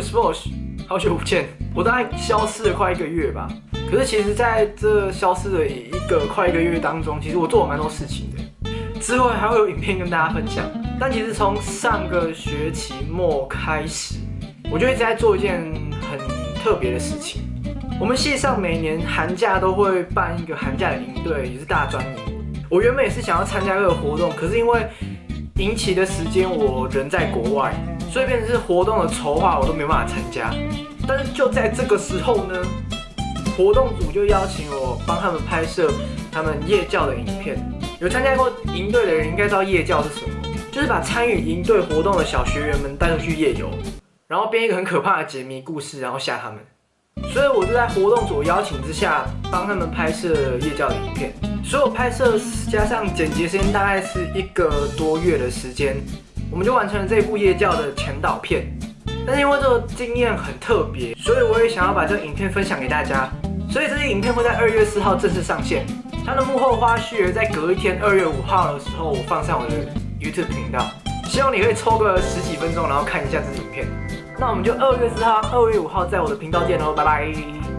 sports，好久不见，我大概消失了快一个月吧。可是其实在这消失的一个快一个月当中，其实我做了蛮多事情的。之后还会有影片跟大家分享。但其实从上个学期末开始，我就一直在做一件很特别的事情。我们系上每年寒假都会办一个寒假的营队，也是大专营。我原本也是想要参加这个活动，可是因为营期的时间我人在国外，所以变成是活动的筹划我都没办法参加。但是就在这个时候呢，活动组就邀请我帮他们拍摄他们夜教的影片。有参加过营队的人应该知道夜教是什么，就是把参与营队活动的小学员们带出去夜游，然后编一个很可怕的解谜故事，然后吓他们。所以我就在活动组邀请之下，帮他们拍摄夜教的影片。所有拍摄加上剪辑时间大概是一个多月的时间，我们就完成了这部夜教的前导片。但是因为这个经验很特别，所以我也想要把这个影片分享给大家。所以这些影片会在二月四号正式上线。它的幕后花絮在隔一天二月五号的时候，我放上我的 YouTube 频道。希望你可以抽个十几分钟，然后看一下这支影片。那我们就二月四号、二月五号在我的频道见喽，拜拜。